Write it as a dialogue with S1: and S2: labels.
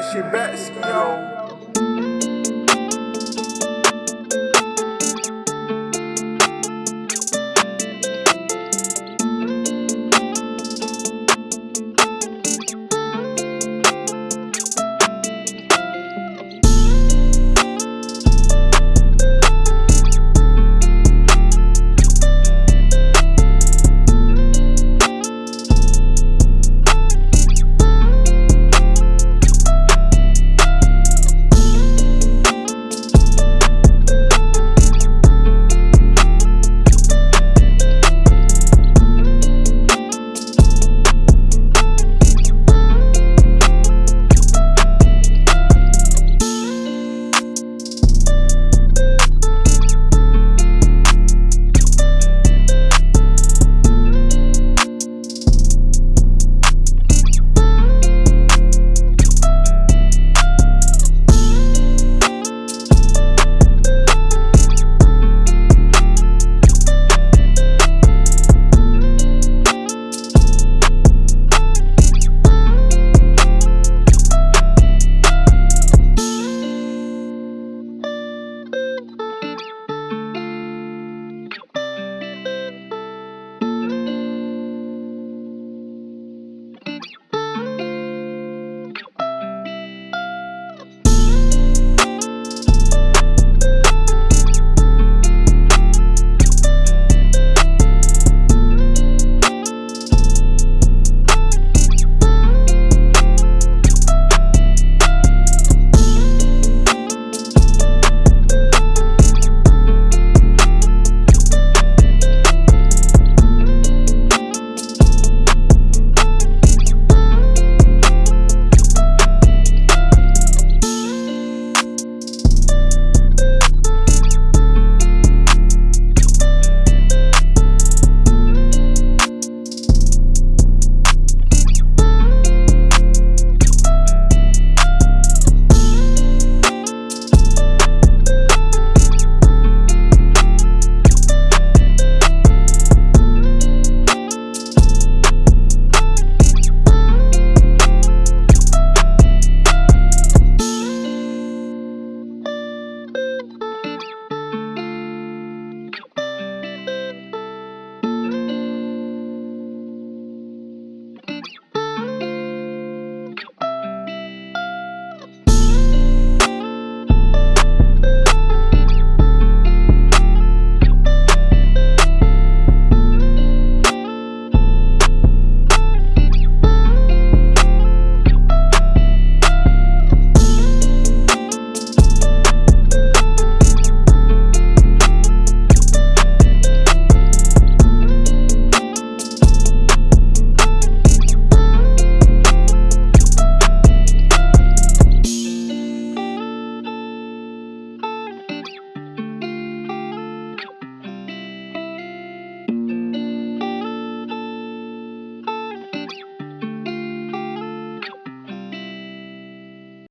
S1: that shit back, yo.